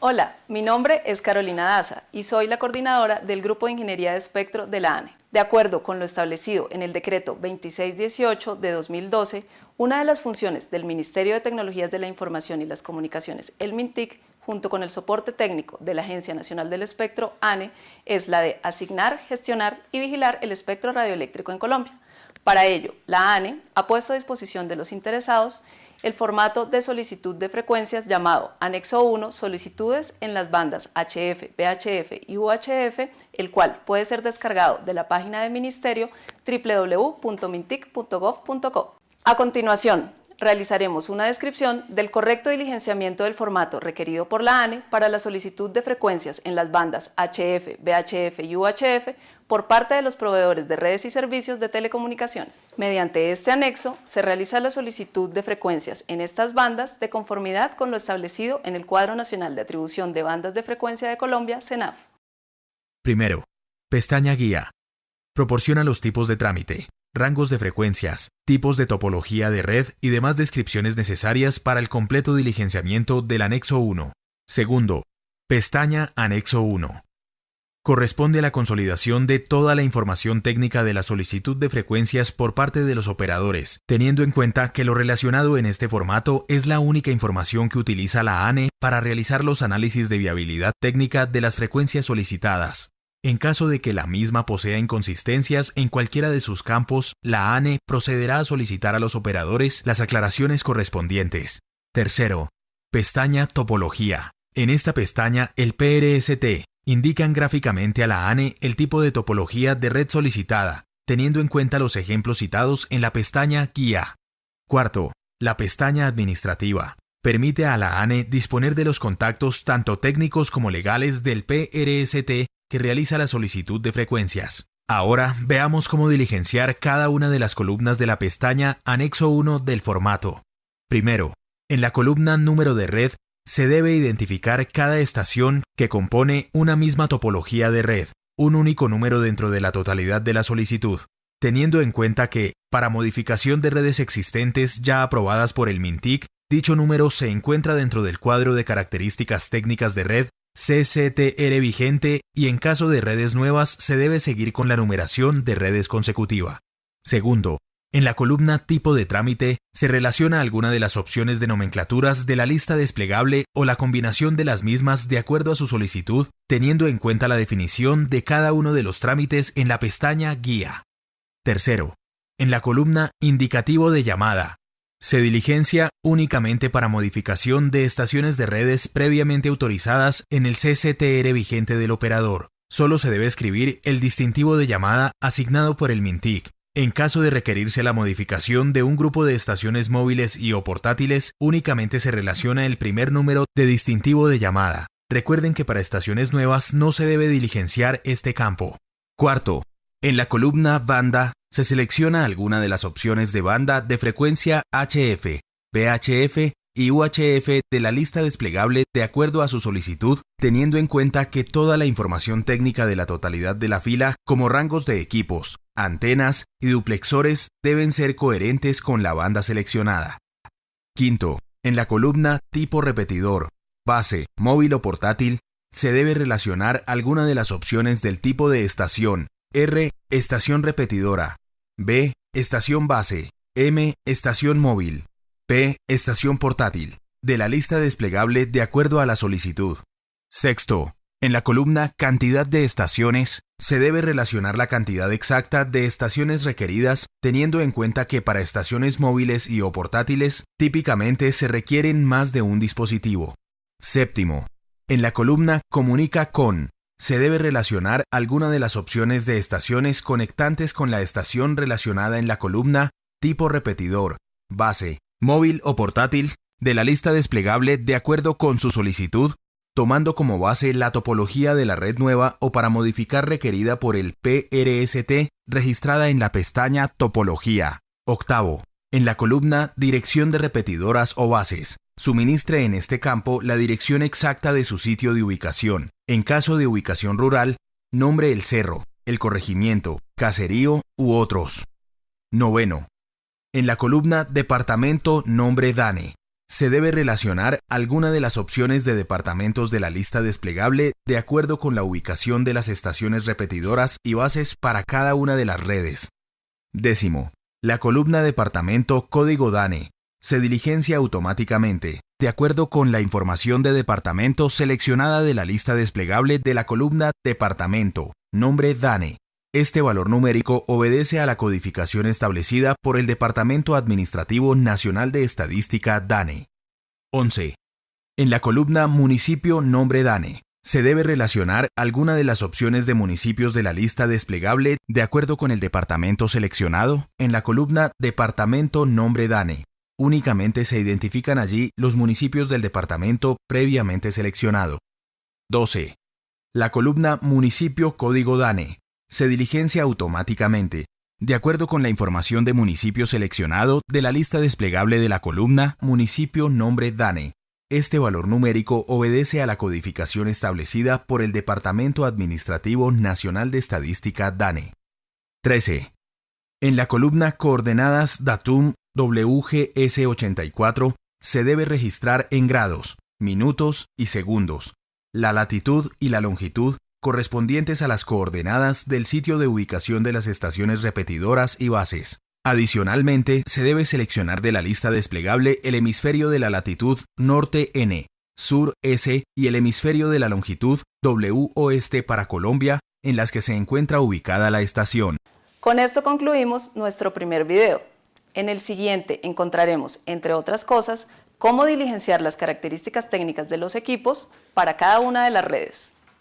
Hola, mi nombre es Carolina Daza y soy la coordinadora del Grupo de Ingeniería de Espectro de la ANE. De acuerdo con lo establecido en el decreto 2618 de 2012, una de las funciones del Ministerio de Tecnologías de la Información y las Comunicaciones, el MINTIC, junto con el soporte técnico de la Agencia Nacional del Espectro, ANE, es la de asignar, gestionar y vigilar el espectro radioeléctrico en Colombia. Para ello, la ANE ha puesto a disposición de los interesados el formato de solicitud de frecuencias llamado Anexo 1 Solicitudes en las bandas HF, VHF y UHF, el cual puede ser descargado de la página del Ministerio www.mintic.gov.co. A continuación, realizaremos una descripción del correcto diligenciamiento del formato requerido por la ANE para la solicitud de frecuencias en las bandas HF, VHF y UHF por parte de los proveedores de redes y servicios de telecomunicaciones. Mediante este anexo se realiza la solicitud de frecuencias en estas bandas de conformidad con lo establecido en el Cuadro Nacional de Atribución de Bandas de Frecuencia de Colombia, CENAF. Primero, pestaña Guía. Proporciona los tipos de trámite, rangos de frecuencias, tipos de topología de red y demás descripciones necesarias para el completo diligenciamiento del anexo 1. Segundo, pestaña Anexo 1 corresponde a la consolidación de toda la información técnica de la solicitud de frecuencias por parte de los operadores, teniendo en cuenta que lo relacionado en este formato es la única información que utiliza la ANE para realizar los análisis de viabilidad técnica de las frecuencias solicitadas. En caso de que la misma posea inconsistencias en cualquiera de sus campos, la ANE procederá a solicitar a los operadores las aclaraciones correspondientes. Tercero, pestaña Topología. En esta pestaña, el PRST indican gráficamente a la ANE el tipo de topología de red solicitada, teniendo en cuenta los ejemplos citados en la pestaña Guía. Cuarto, la pestaña Administrativa. Permite a la ANE disponer de los contactos tanto técnicos como legales del PRST que realiza la solicitud de frecuencias. Ahora veamos cómo diligenciar cada una de las columnas de la pestaña Anexo 1 del formato. Primero, en la columna Número de red se debe identificar cada estación que compone una misma topología de red, un único número dentro de la totalidad de la solicitud, teniendo en cuenta que, para modificación de redes existentes ya aprobadas por el MINTIC, dicho número se encuentra dentro del cuadro de características técnicas de red CCTR vigente y en caso de redes nuevas se debe seguir con la numeración de redes consecutiva. Segundo, en la columna Tipo de trámite se relaciona alguna de las opciones de nomenclaturas de la lista desplegable o la combinación de las mismas de acuerdo a su solicitud, teniendo en cuenta la definición de cada uno de los trámites en la pestaña Guía. Tercero, en la columna Indicativo de llamada, se diligencia únicamente para modificación de estaciones de redes previamente autorizadas en el CCTR vigente del operador. Solo se debe escribir el distintivo de llamada asignado por el MINTIC, en caso de requerirse la modificación de un grupo de estaciones móviles y o portátiles, únicamente se relaciona el primer número de distintivo de llamada. Recuerden que para estaciones nuevas no se debe diligenciar este campo. Cuarto, en la columna banda se selecciona alguna de las opciones de banda de frecuencia HF, VHF y UHF de la lista desplegable de acuerdo a su solicitud, teniendo en cuenta que toda la información técnica de la totalidad de la fila, como rangos de equipos, antenas y duplexores, deben ser coherentes con la banda seleccionada. Quinto, en la columna tipo repetidor, base, móvil o portátil, se debe relacionar alguna de las opciones del tipo de estación. R, estación repetidora. B, estación base. M, estación móvil. P. Estación portátil. De la lista desplegable de acuerdo a la solicitud. Sexto. En la columna Cantidad de estaciones, se debe relacionar la cantidad exacta de estaciones requeridas teniendo en cuenta que para estaciones móviles y o portátiles típicamente se requieren más de un dispositivo. Séptimo. En la columna Comunica con, se debe relacionar alguna de las opciones de estaciones conectantes con la estación relacionada en la columna tipo repetidor, base, móvil o portátil, de la lista desplegable de acuerdo con su solicitud, tomando como base la topología de la red nueva o para modificar requerida por el PRST registrada en la pestaña Topología. Octavo. En la columna Dirección de repetidoras o bases, suministre en este campo la dirección exacta de su sitio de ubicación. En caso de ubicación rural, nombre el cerro, el corregimiento, caserío u otros. Noveno. En la columna Departamento Nombre DANE, se debe relacionar alguna de las opciones de departamentos de la lista desplegable de acuerdo con la ubicación de las estaciones repetidoras y bases para cada una de las redes. Décimo, la columna Departamento Código DANE se diligencia automáticamente, de acuerdo con la información de departamento seleccionada de la lista desplegable de la columna Departamento, nombre DANE. Este valor numérico obedece a la codificación establecida por el Departamento Administrativo Nacional de Estadística DANE. 11. En la columna Municipio Nombre DANE, se debe relacionar alguna de las opciones de municipios de la lista desplegable de acuerdo con el departamento seleccionado en la columna Departamento Nombre DANE, Únicamente se identifican allí los municipios del departamento previamente seleccionado. 12. La columna Municipio Código DANE se diligencia automáticamente, de acuerdo con la información de municipio seleccionado de la lista desplegable de la columna Municipio Nombre DANE. Este valor numérico obedece a la codificación establecida por el Departamento Administrativo Nacional de Estadística DANE. 13. En la columna Coordenadas Datum WGS84 se debe registrar en grados, minutos y segundos, la latitud y la longitud correspondientes a las coordenadas del sitio de ubicación de las estaciones repetidoras y bases. Adicionalmente, se debe seleccionar de la lista desplegable el hemisferio de la latitud norte N, sur S y el hemisferio de la longitud W oeste para Colombia en las que se encuentra ubicada la estación. Con esto concluimos nuestro primer video. En el siguiente encontraremos, entre otras cosas, cómo diligenciar las características técnicas de los equipos para cada una de las redes.